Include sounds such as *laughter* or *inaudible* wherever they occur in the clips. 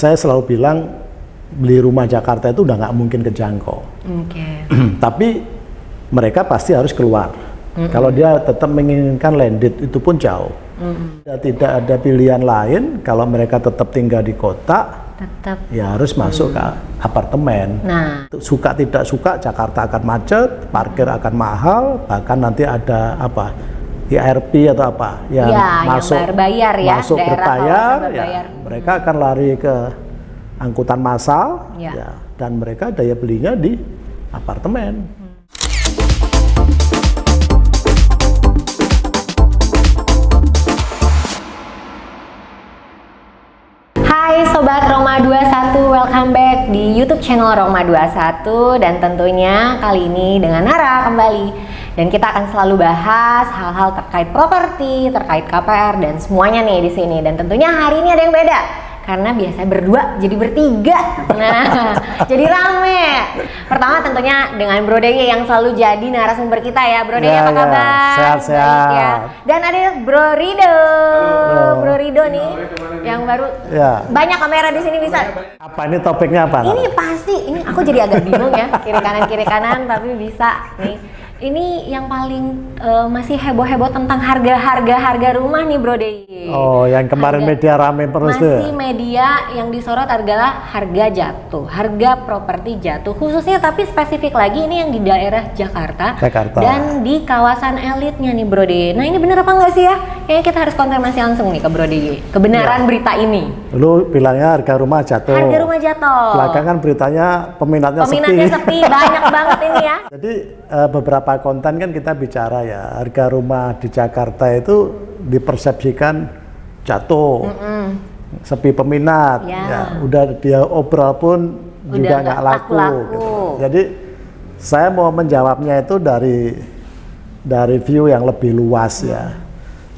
saya selalu bilang beli rumah Jakarta itu udah nggak mungkin kejangkau. Oke. *clears throat* Tapi mereka pasti harus keluar. Kalau dia tetap menginginkan landed itu pun jauh. Ya, Tidak ada pilihan lain kalau mereka tetap tinggal di kota, Tetap. ya harus masuk ke apartemen. Nah, Suka tidak suka Jakarta akan macet, parkir akan mahal, bahkan nanti ada apa? IRP atau apa yang Ya, yang masuk berbayar ya, masuk daerah berbayar, ya, berbayar. mereka akan lari ke angkutan massal, Ya. ya, dan mereka daya belinya di apartemen. Hai Sobat Roma 21, welcome back di YouTube channel Roma 21 dan tentunya kali ini dengan Nara kembali. Dan kita akan selalu bahas hal-hal terkait properti, terkait KPR dan semuanya nih di sini. Dan tentunya hari ini ada yang beda karena biasanya berdua jadi bertiga. Nah, *laughs* jadi rame. Pertama tentunya dengan Bro Deye yang selalu jadi narasumber kita ya. Bro Deye Ya, apa ya. kabar? Sehat-sehat. Baik ya. Dan ada Bro Rido. Bro Rido nih yang baru Ya. banyak kamera di sini bisa. Apa ini topiknya apa? Ini pasti, ini aku jadi agak bingung ya kiri kanan kiri kanan tapi bisa nih. Ini yang paling eh, masih heboh-heboh tentang harga-harga harga rumah nih Bro Dey. Oh, yang kemarin Harga- media rame terus tuh. Masih media yang disorot adalah harga jatuh, harga properti jatuh. Khususnya tapi spesifik lagi ini yang di daerah Jakarta, Jakarta. dan di kawasan elitnya nih Bro Dey. Nah ini bener apa enggak sih ya? Kayaknya kita harus konfirmasi langsung nih ke Bro Dey. Kebenaran berita ini. Lu bilangnya harga rumah jatuh. Harga rumah jatuh. Belakangan beritanya peminatnya, Peminatnya sepi, banyak *laughs* banget ini ya. Jadi eh, beberapa konten kan kita bicara ya harga rumah di Jakarta itu dipersepsikan jatuh, sepi peminat, Ya. ya udah dia obrol pun Udah juga nggak laku. laku-laku. gitu. Jadi saya mau menjawabnya itu dari dari view yang lebih luas ya.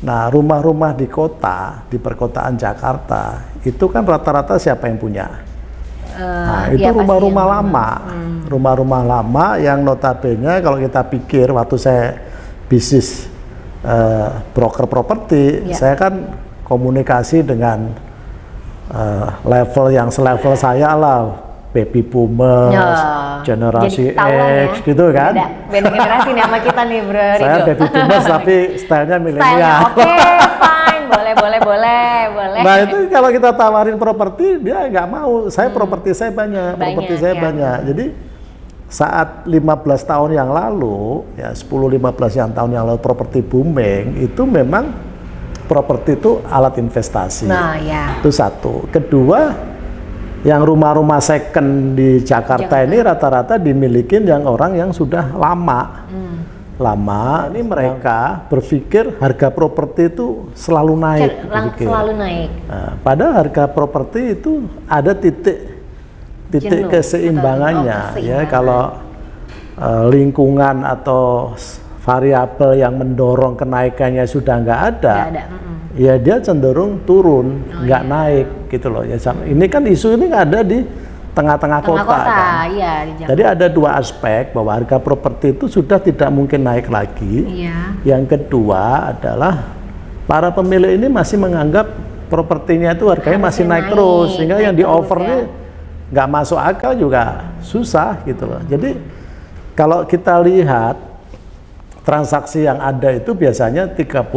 Nah rumah-rumah di kota di perkotaan Jakarta itu kan rata-rata siapa yang punya? Nah, Eh, itu iya, pasti rumah-rumah lama. Rumah-rumah lama yang notabene kalau kita pikir waktu saya bisnis eh, broker properti, Iya. saya kan komunikasi dengan eh, level yang selevel saya lah, baby boomers, Ya. generasi X ya. gitu kan. Beda, beda generasi nih sama kita nih Bro *laughs* Saya Rido. baby boomers tapi stylenya *laughs* milenial. oke, fine, boleh, boleh, boleh, boleh. Nah itu kalau kita tawarin properti dia nggak mau. Saya properti saya banyak, Hmm. Banyak, properti saya ya. banyak. Jadi saat 15 tahun yang lalu, ya 10-15 yang tahun yang lalu properti booming itu memang properti itu alat investasi. Nah, ya. Itu satu. Kedua, yang rumah-rumah second di Jakarta, ini rata-rata dimiliki yang orang yang sudah lama. Hmm. Lama, ini mereka berpikir harga properti itu selalu naik. Berpikir. selalu naik. Nah, padahal harga properti itu ada titik titik Jenuh keseimbangannya oh, ya kalau eh, lingkungan atau variabel yang mendorong kenaikannya sudah nggak ada, Nggak ada, mm-mm. Ya dia cenderung turun Oh, nggak iya. naik gitu loh ya ini kan isu ini ada di tengah-tengah Tengah kota, kota, kan. iya di jadi ada dua aspek bahwa harga properti itu sudah tidak mungkin naik lagi Iya. yang kedua adalah para pemilik ini masih menganggap propertinya itu harganya masih Harusnya naik, naik, terus sehingga naik yang di offer ya. ini nggak masuk akal juga susah gitu loh. Jadi kalau kita lihat transaksi yang ada itu biasanya 30-40%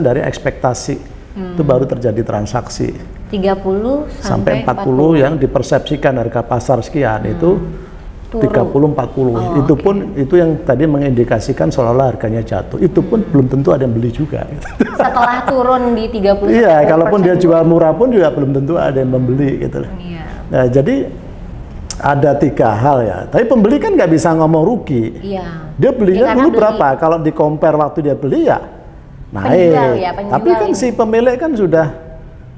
dari ekspektasi itu Hmm. baru terjadi transaksi 30 sampai 40 yang dipersepsikan harga pasar sekian itu Hmm. Turun. 30 40 Oh, itu pun itu yang tadi mengindikasikan seolah-olah harganya jatuh itu pun Hmm. belum tentu ada yang beli juga setelah turun di 30 iya sampai kalaupun dia 40%. jual murah pun juga belum tentu ada yang membeli gitu loh. Iya. nah jadi ada tiga hal ya tapi pembeli kan nggak bisa ngomong rugi Iya. Dia belinya dulu beli. berapa kalau di compare waktu dia beli ya naik Penjual ya, penjual tapi kan ini. si pemilik kan sudah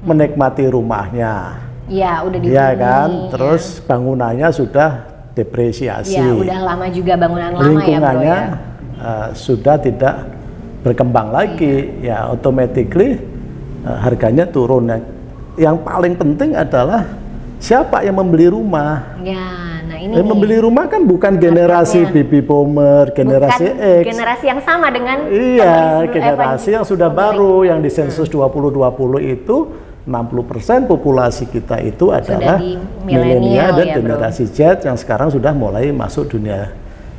menikmati rumahnya Iya, udah dihuni. Iya kan, ya. terus bangunannya sudah depresiasi, Iya, udah lama juga bangunan lama ya, Bro lingkungannya ya. eh, sudah tidak berkembang lagi, ya automatically eh, harganya turun. Yang paling penting adalah siapa yang membeli rumah. Ya, ini nih. membeli rumah kan bukan generasi baby boomer, generasi Bukan X. generasi yang sama dengan Iya, eh, generasi yang sudah baru yang di sensus 2020 itu 60% populasi kita itu adalah milenial dan ya, Bro. generasi Z yang sekarang sudah mulai masuk dunia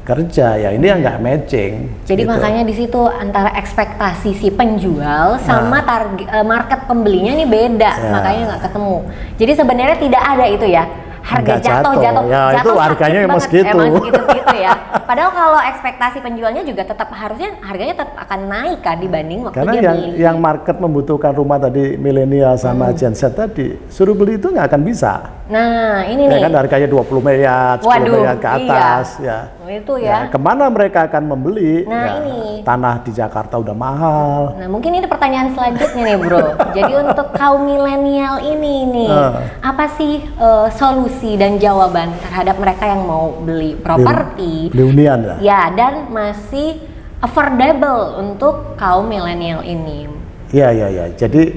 kerja ya ini yang nggak matching Jadi gitu. makanya di situ antara ekspektasi si penjual Nah. sama target eh, market pembelinya ini beda, Ya. makanya nggak ketemu. Jadi sebenarnya tidak ada itu ya. Harga jatuh, jatuh. jatuh, Ya, jatuh itu harganya emang banget. segitu. Emang segitu-segitu ya. *laughs* Padahal kalau ekspektasi penjualnya juga tetap harusnya harganya tetap akan naik kan dibanding waktu karena dia yang beli. yang market membutuhkan rumah tadi milenial sama Hmm. Gen Z tadi suruh beli itu nggak akan bisa Nah, ini ya nih. kan harganya 20 miliar 10 Waduh, miliar ke iya. atas ya Itu ya. ke mana mereka akan membeli Nah, Ya, ini. tanah di Jakarta udah mahal Nah, mungkin ini pertanyaan selanjutnya nih, Bro. *laughs* Jadi untuk kaum milenial ini nih, Eh. apa sih eh, solusi dan jawaban terhadap mereka yang mau beli properti? beli hunian ya Ya, dan masih affordable untuk kaum milenial ini. Iya, iya, iya. Jadi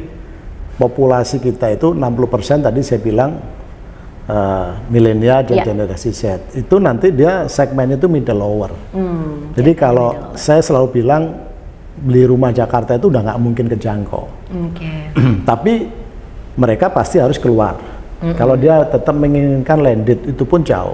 populasi kita itu 60% tadi saya bilang eh, milenial dan Iya. generasi Z. Itu nanti dia segmennya itu middle lower. Hmm, Jadi kalau saya selalu bilang beli rumah Jakarta itu udah nggak mungkin kejangkau. oke. *clears throat* Tapi mereka pasti harus keluar. Kalau dia tetap menginginkan landed itu pun jauh.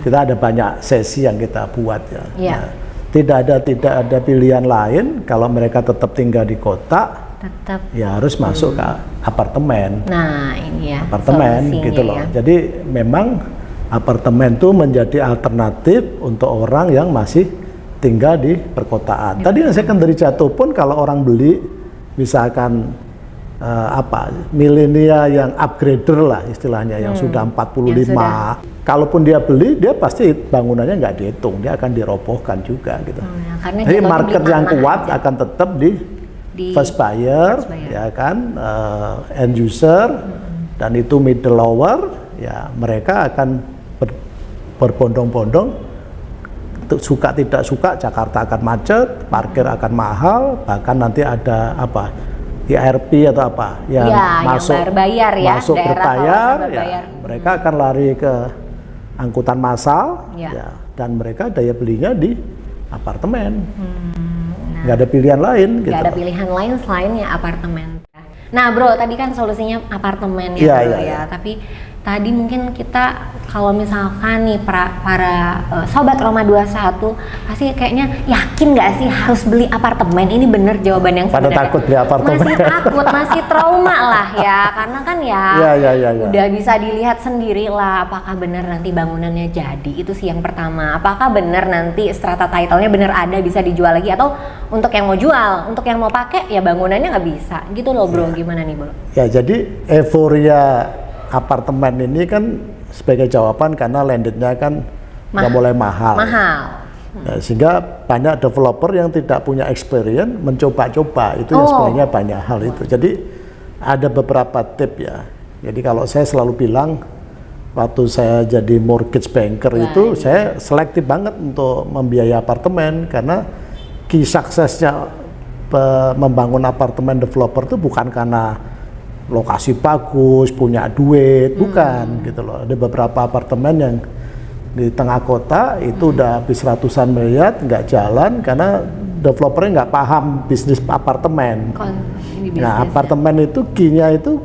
Kita ada banyak sesi yang kita buat ya. Iya. Nah, tidak ada tidak ada pilihan lain kalau mereka tetap tinggal di kota Tetap. ya harus masuk ke apartemen Nah, ini ya. apartemen gitu loh ya. jadi memang apartemen itu menjadi alternatif untuk orang yang masih tinggal di perkotaan tadi yang secondary jatuh pun kalau orang beli misalkan eh, apa milenial yang upgrader lah istilahnya yang sudah 45 Hmm. Yang sudah. kalaupun dia beli dia pasti bangunannya nggak dihitung dia akan dirobohkan juga gitu Hmm, ya, karena jadi market yang kuat aja. akan tetap di Di first buyer, first buyer. ya kan eh, end user dan itu middle lower ya mereka akan ber- berbondong-bondong suka tidak suka Jakarta akan macet parkir akan mahal bahkan nanti ada apa IRP atau apa yang Ya, yang masuk berbayar ya, masuk berbayar, ya, berbayar. mereka akan lari ke angkutan massal Ya. ya, dan mereka daya belinya di apartemen Hmm, nggak ada pilihan lain gitu nggak ada pilihan lain selain ya apartemen. Nah, Bro, tadi kan solusinya apartemen ya, Iya, Bro iya, ya. iya. Tapi tadi mungkin kita kalau misalkan nih para, para eh, sobat Roma 21 pasti kayaknya yakin nggak sih harus beli apartemen? Ini bener jawaban yang Pada sebenarnya. takut beli apartemen. Masih takut, masih trauma lah ya. Karena kan ya, Iya, iya, iya, iya. udah bisa dilihat sendiri lah apakah benar nanti bangunannya jadi. Itu sih yang pertama. Apakah benar nanti strata title-nya benar ada bisa dijual lagi atau untuk yang mau jual, untuk yang mau pakai ya bangunannya nggak bisa. Gitu loh, Bro. Iya. Gimana nih, Bro? Ya, jadi euforia apartemen ini kan sebagai jawaban karena landednya kan udah Mah- mulai mahal. Mahal. Ya, sehingga banyak developer yang tidak punya experience mencoba-coba itu yang Oh. sebenarnya banyak hal itu. Jadi ada beberapa tip ya. Jadi kalau saya selalu bilang waktu saya jadi mortgage banker itu saya selektif banget untuk membiayai apartemen karena key suksesnya membangun apartemen developer itu bukan karena lokasi bagus, punya duit, bukan gitu loh. Ada beberapa apartemen yang di tengah kota itu udah habis ratusan miliar nggak jalan karena developernya nggak paham bisnis apartemen. Kon Nah bisnis. apartemen itu key-nya itu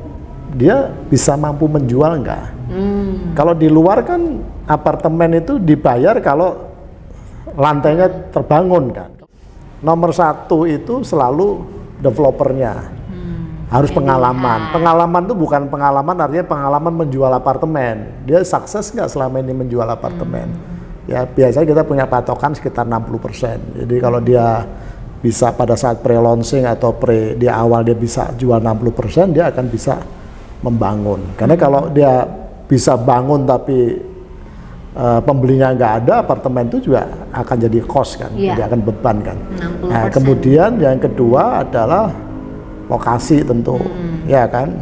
dia bisa mampu menjual nggak? Hmm. Kalau di luar kan apartemen itu dibayar kalau lantainya terbangun kan. Nomor satu itu selalu developernya harus pengalaman. Pengalaman itu bukan pengalaman artinya pengalaman menjual apartemen. Dia sukses nggak selama ini menjual apartemen? Ya biasanya kita punya patokan sekitar 60%. Jadi kalau dia bisa pada saat pre-launching atau pre di awal dia bisa jual 60%, dia akan bisa membangun. Karena kalau dia bisa bangun tapi eh, pembelinya nggak ada, apartemen itu juga akan jadi cost kan, Iya. jadi akan beban kan. 60%. Nah, kemudian yang kedua adalah lokasi tentu, ya kan.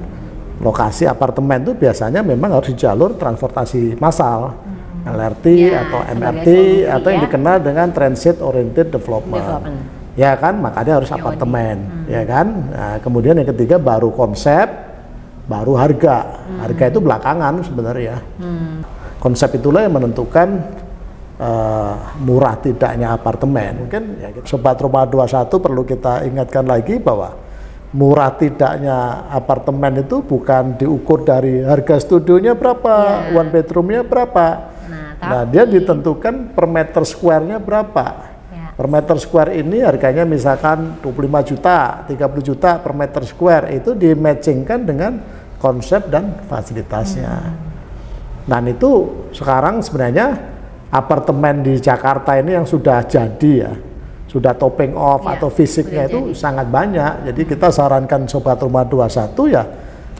Lokasi apartemen itu biasanya memang harus di jalur transportasi massal, LRT Ya, atau MRT solusi, atau yang ya. dikenal dengan transit oriented development. Development. Ya kan, makanya harus apartemen, ya kan. Nah, kemudian yang ketiga baru konsep, baru harga. Harga itu belakangan sebenarnya. Konsep itulah yang menentukan eh, murah tidaknya apartemen. Mungkin ya, kita- Sobat Roma 21 perlu kita ingatkan lagi bahwa murah tidaknya apartemen itu bukan diukur dari harga studionya berapa, Iya. one bedroomnya berapa. Nah, Nah, dia ditentukan per meter square-nya berapa. Ya. Per meter square ini harganya misalkan 25 juta, 30 juta per meter square itu dimatchingkan dengan konsep dan fasilitasnya. Dan itu sekarang sebenarnya apartemen di Jakarta ini yang sudah jadi ya, sudah topping off Iya, atau fisiknya itu sangat banyak. Jadi kita sarankan sobat rumah 21 ya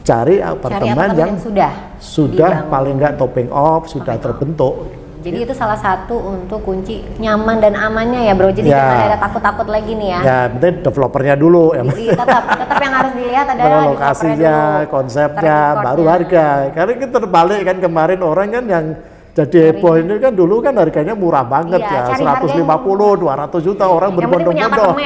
cari Cari apartemen, apartemen yang yang sudah sudah dibangun. paling nggak topping off, sudah terbentuk. Jadi itu salah satu untuk kunci nyaman dan amannya ya bro. Jadi Ya. jangan ada takut-takut lagi nih ya. Ya, penting developernya dulu yang Jadi tetap tetap yang harus dilihat adalah lokasinya, dulu, konsepnya, baru harga. Karena kita terbalik kan kemarin orang kan yang jadi heboh ini kan dulu kan harganya murah banget Iya, ya, cari harga yang 150, 200 juta orang penting punya berbondong-bondong.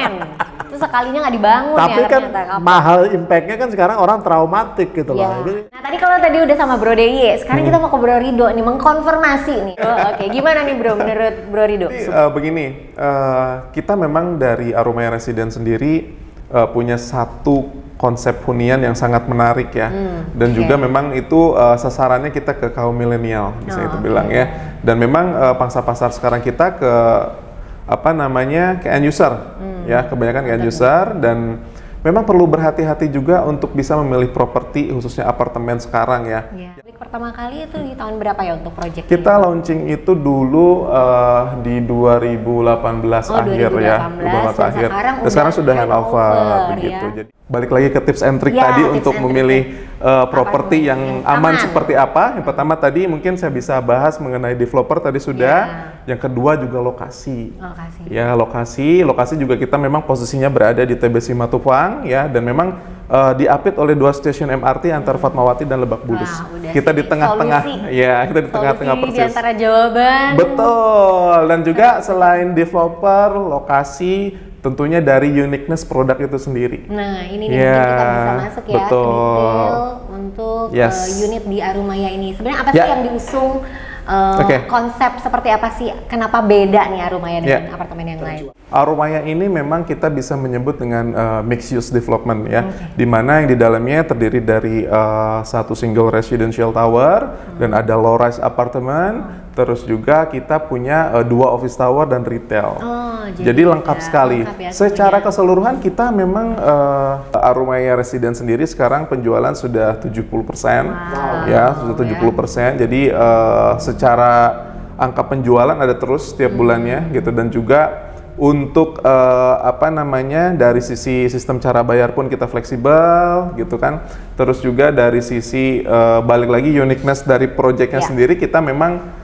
Terus sekalinya nggak dibangun Tapi ya kan ternyata. Mahal impactnya kan sekarang orang traumatik gitu Iya. loh. Nah tadi kalau tadi udah sama Bro DIY, sekarang Hmm. kita mau ke Bro Rido nih, mengkonfirmasi nih. Oh, Oke, gimana nih Bro menurut Bro Rido? Jadi eh, begini, eh, kita memang dari Aromaya Resident sendiri eh, punya satu konsep hunian yang sangat menarik ya, dan oke. juga memang itu eh, sasarannya kita ke kaum milenial, bisa Oh, itu oke. bilang ya. Dan memang eh, pangsa pasar sekarang kita ke apa namanya ke end user, ya kebanyakan ke end user dan memang perlu berhati-hati juga untuk bisa memilih properti khususnya apartemen sekarang ya. Iya. Pertama kali itu di tahun berapa ya untuk project Kita launching itu dulu eh, di 2018 Oh, akhir 2018, ya, dan 2018 akhir. sekarang Dan sekarang udah sudah handover begitu. ya. Jadi balik lagi ke tips and trick Ya, tadi untuk memilih eh, properti yang yang aman, aman. seperti apa. Yang pertama tadi mungkin saya bisa bahas mengenai developer tadi sudah. Ya. Yang kedua juga lokasi. Lokasi. Ya lokasi, lokasi juga kita memang posisinya berada di TBC Matupang ya dan memang eh, diapit oleh dua stasiun MRT antara Fatmawati dan Lebak Bulus. Udah *laughs* kita di tengah-tengah, ya kita di tengah-tengah persis. di antara jawaban. Betul. Dan juga selain developer, lokasi, tentunya dari uniqueness produk itu sendiri. Nah, ini nih Ya, mungkin kita bisa masuk ya betul. detail untuk Yes. eh, unit di Arumaya ini. Sebenarnya apa sih Ya. yang diusung eh, Oke. konsep seperti apa sih? Kenapa beda nih Arumaya dengan Ya. apartemen yang lain? Aromaya ini memang kita bisa menyebut dengan uh, mixed use development ya, di mana yang di dalamnya terdiri dari uh, satu single residential tower dan ada low rise apartemen, terus juga kita punya uh, dua office tower dan retail. Oh, Jadi lengkap ya, sekali. lengkap ya Secara semuanya. keseluruhan kita memang uh, Aromaya Resident sendiri sekarang penjualan sudah 70%. Wow. Ya, sudah 70%. Jadi uh, secara angka penjualan ada terus setiap bulannya gitu dan juga untuk uh, apa namanya dari sisi sistem cara bayar pun kita fleksibel gitu kan. Terus juga dari sisi uh, balik lagi uniqueness dari proyeknya Ya. sendiri kita memang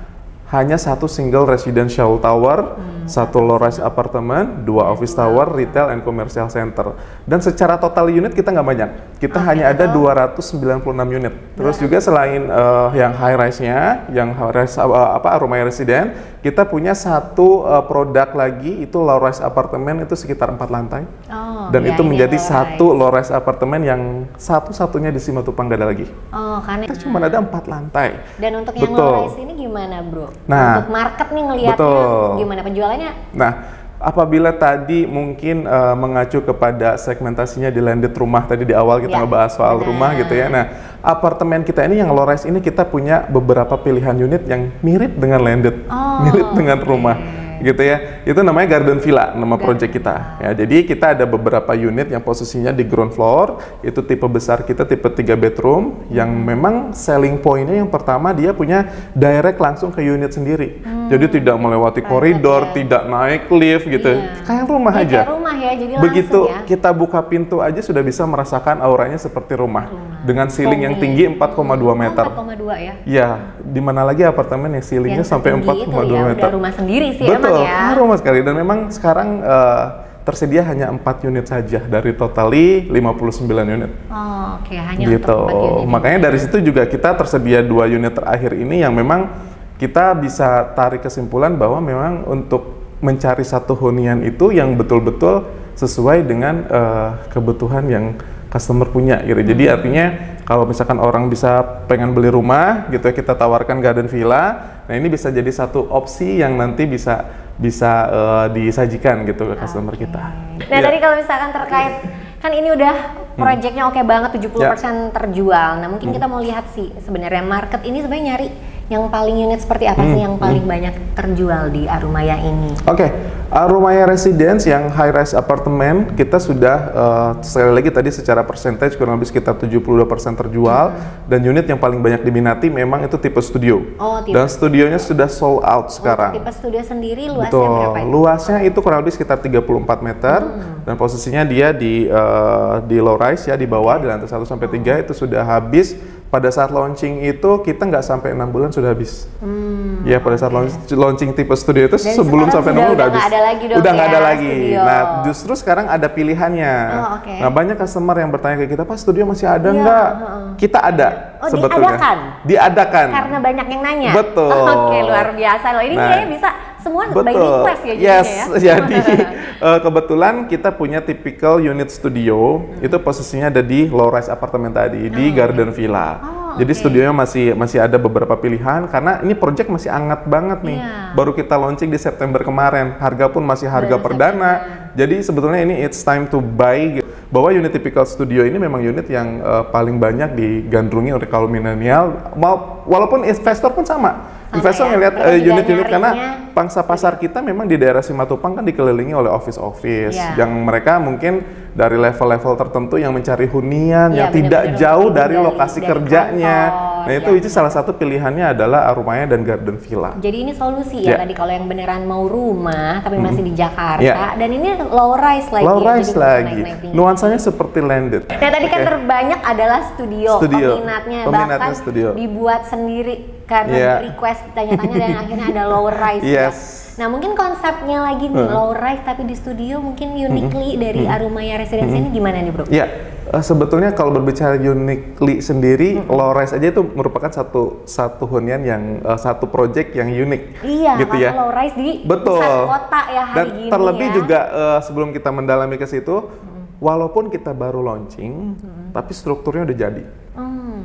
hanya satu single residential tower, satu low rise apartemen, dua office tower, retail and commercial center. Dan secara total unit kita nggak banyak. Kita hanya ada 296 unit. Terus juga selain eh, yang high rise-nya, yang high rise eh, apa Aromaya Resident, kita punya satu eh, produk lagi itu low rise apartemen itu sekitar empat lantai. Oh, Dan ya, itu menjadi low satu low rise apartemen yang satu-satunya di Simatupang nggak ada lagi. Oh, karena Kita cuma ada empat lantai. dan untuk yang Betul. low rise ini gimana, Bro? Nah, untuk market nih ngelihatnya gimana penjualannya? Nah, apabila tadi mungkin eh, mengacu kepada segmentasinya di landed rumah tadi di awal kita Ya, ngebahas soal benar. rumah gitu ya. Nah, apartemen kita ini yang low rise ini kita punya beberapa pilihan unit yang mirip dengan landed, Oh, mirip dengan rumah gitu ya. Itu namanya Garden Villa nama project kita. Ya, jadi kita ada beberapa unit yang posisinya di ground floor, itu tipe besar kita tipe 3 bedroom yang Hmm. memang selling point-nya yang pertama dia punya direct langsung ke unit sendiri. Jadi tidak melewati koridor, ya. tidak naik lift gitu. Iya. Kayak rumah Ya, aja. kayak rumah ya, jadi Begitu ya. kita buka pintu aja sudah bisa merasakan auranya seperti rumah. Dengan ceiling yang tinggi 4,2 meter. Oh, 4,2 ya. Ya, di mana lagi apartemen yang ceilingnya Yang sampai setinggi itu 4,2 ya, meter. udah rumah sendiri sih Betul, emang ya. ah, rumah sekali. Dan memang sekarang eh, tersedia hanya 4 unit saja dari totali 59 unit. Oh, oke, hanya gitu. untuk unit. Makanya dari situ juga kita tersedia dua unit terakhir ini yang memang kita bisa tarik kesimpulan bahwa memang untuk mencari satu hunian itu yang betul-betul sesuai dengan eh, kebutuhan yang customer punya gitu. Jadi Hmm. artinya kalau misalkan orang bisa pengen beli rumah gitu ya kita tawarkan garden villa. Nah, ini bisa jadi satu opsi yang nanti bisa bisa eh, disajikan gitu ke customer kita. Nah Iya. tadi kalau misalkan terkait kan ini udah Proyeknya oke banget 70% terjual. Nah, mungkin kita mau lihat sih sebenarnya market ini sebenarnya nyari yang paling unit seperti apa sih yang paling banyak terjual di Arumaya ini? Oke, Arumaya Residence yang high rise apartemen kita sudah uh, sekali lagi tadi secara percentage kurang lebih sekitar 72% terjual dan unit yang paling banyak diminati memang itu tipe studio. Oh, tipe Dan studionya sudah sold out sekarang. Tipe studio sendiri luasnya Betul. berapa itu? Luasnya itu kurang lebih sekitar 34 meter dan posisinya dia di uh, di low rise ya di bawah di lantai 1 sampai 3 itu sudah habis pada saat launching itu kita nggak sampai enam bulan sudah habis. ya pada saat launch- launching tipe studio itu Dan sebelum sampai enam bulan udah udah habis. nggak ada lagi dong udah nggak ya, ada lagi. studio. Nah justru sekarang ada pilihannya. Oh, oke. Nah banyak customer yang bertanya ke kita, Pak studio masih ada Iya, nggak? Kita ada Oh, sebetulnya. diadakan? Diadakan. Karena banyak yang nanya. Betul. *laughs* Oke, luar biasa loh. Ini Nah, kayaknya bisa semua by Betul. request ya jadinya yes, ya. jadi *laughs* eh, kebetulan kita punya typical unit studio itu posisinya ada di low rise apartemen tadi di Garden Villa. Oh, Jadi studionya masih masih ada beberapa pilihan karena ini project masih hangat banget nih. Iya. Baru kita launching di September kemarin. Harga pun masih harga Baru perdana. Jadi sebetulnya ini it's time to buy bahwa unit typical studio ini memang unit yang eh, paling banyak digandrungi oleh kaum milenial. Walaupun investor pun sama. Investor ya, ngelihat eh, unit-unit karena pangsa pasar kita memang di daerah Simatupang kan dikelilingi oleh office-office Iya. yang mereka mungkin dari level-level tertentu yang mencari hunian Iya, yang tidak benar-benar jauh dari dari- lokasi dari kerjanya. kantor, nah itu itu salah satu pilihannya adalah Arumaya dan Garden Villa. Jadi ini solusi ya Ya. tadi kalau yang beneran mau rumah tapi masih di Jakarta Ya. dan ini low rise lagi. Low rise lagi, naik-naik tinggi. nuansanya seperti landed. Nah tadi kan Oke. terbanyak adalah studio, Studio. peminatnya, Peminatnya bahkan studio. dibuat sendiri karena Iya. request tanya-tanya dan akhirnya ada low rise *laughs* ya. Nah mungkin konsepnya lagi nih low rise tapi di studio mungkin uniquely dari Arumaya Residence ini gimana nih bro? Ya, eh, sebetulnya kalau berbicara uniquely sendiri, low rise aja itu merupakan satu satu hunian yang eh, satu project yang unik. Iya, gitu ya. low rise di Betul. pusat kota ya hari Dan gini terlebih ya. juga eh, sebelum kita mendalami ke situ, walaupun kita baru launching, tapi strukturnya udah jadi. Hmm.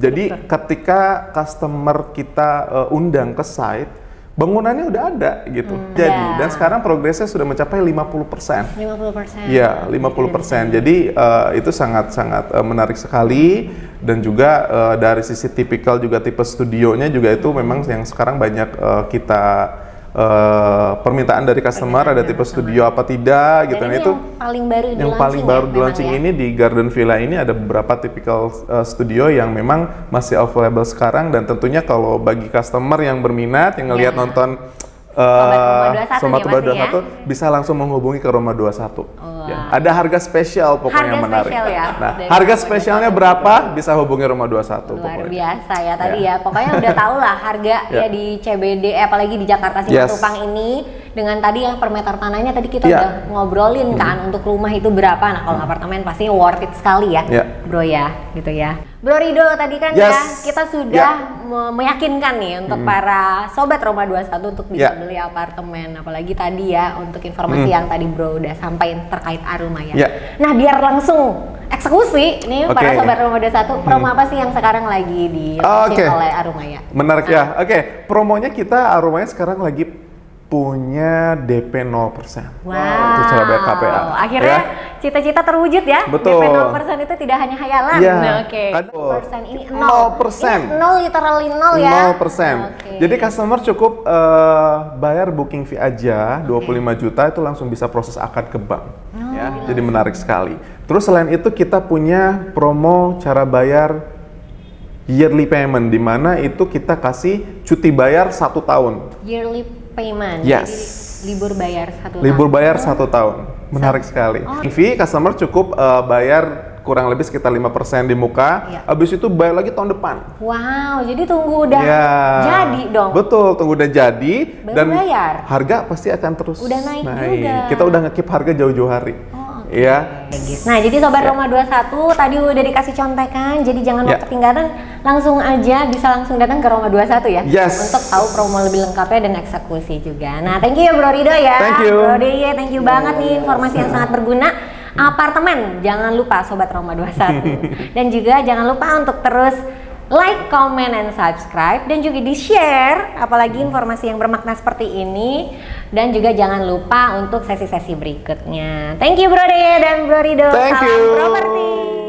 Jadi ketika customer kita eh, undang ke site, bangunannya udah ada gitu. Jadi Ya. dan sekarang progresnya sudah mencapai 50%. 50%. Iya, 50%. Jadi eh, itu sangat-sangat eh, menarik sekali dan juga eh, dari sisi tipikal juga tipe studionya juga itu memang yang sekarang banyak eh, kita eh, permintaan dari customer ada tipe studio apa tidak gitu. Nah itu yang paling baru di yang paling launching baru ya, di launching ya? ini di Garden Villa ini ada beberapa typical uh, studio yang memang masih available sekarang dan tentunya kalau bagi customer yang berminat yang ngelihat Ya. nonton Sobat Roma 21 nih Sobat pasti ya? 21 bisa langsung menghubungi ke Roma 21. Wah. Ya, ada harga spesial pokoknya Harga yang menarik. spesial ya, Nah, dari harga Roma spesialnya berapa bisa hubungi Roma 21 Luar pokoknya. biasa ya tadi ya. Pokoknya udah tau lah harga ya Ya. di CBD eh, apalagi di Jakarta Yes. Simatupang ini dengan tadi yang per meter tanahnya tadi kita Ya. udah ngobrolin kan untuk rumah itu berapa. Nah, kalau apartemen pasti worth it sekali ya. Ya. Bro ya, gitu ya. Bro Rido tadi kan Yes. ya kita sudah me- meyakinkan nih untuk para sobat Roma 21 untuk bisa Ya. beli apartemen apalagi tadi ya untuk informasi yang tadi Bro udah sampaikan terkait Aruma ya. Ya. Nah, biar langsung eksekusi nih para Oke. sobat Roma 21 promo apa sih yang sekarang lagi di Oke. oleh Arumaya? Menarik ya. Oke, promonya kita Aromanya sekarang lagi punya DP 0%. Wow. Untuk cara bayar KPA. Akhirnya Ya. cita-cita terwujud ya. Betul. DP 0% itu tidak hanya hayalan. Iya. Nah, Oke. Kan- 0% ini 0. 0%. Ini 0 literally 0 ya. 0%. Oke. Jadi customer cukup eh, bayar booking fee aja 25 juta itu langsung bisa proses akad ke bank. Oh, ya, jadi menarik sekali. Terus selain itu kita punya promo cara bayar yearly payment di mana itu kita kasih cuti bayar satu tahun. yearly payment. Yes. Jadi libur bayar satu Libur tahun. bayar satu tahun. Menarik sekali. Oh. Fee customer cukup eh, bayar kurang lebih sekitar 5% di muka. Habis itu bayar lagi tahun depan. Wow, jadi tunggu udah Ya. jadi dong. Betul, tunggu udah jadi Baru dan bayar. harga pasti akan terus Udah naik juga. Kita udah ngekip harga jauh-jauh hari. Oh, Iya. Nah, jadi Sobat Ya. Roma 21 tadi udah dikasih contekan, jadi jangan mau Ya. ketinggalan, langsung aja bisa langsung datang ke Roma 21 ya. Yes. Untuk tahu promo lebih lengkapnya dan eksekusi juga. Nah, thank you ya Bro Rido ya. Thank you. Bro Diye, thank you banget nih informasi yang sangat berguna. Apartemen, jangan lupa Sobat Roma 21. *laughs* dan juga jangan lupa untuk terus like, comment, and subscribe dan juga di share apalagi informasi yang bermakna seperti ini dan juga jangan lupa untuk sesi-sesi berikutnya. Thank you Bro Dea dan Bro Rido. Thank Salam you. properti.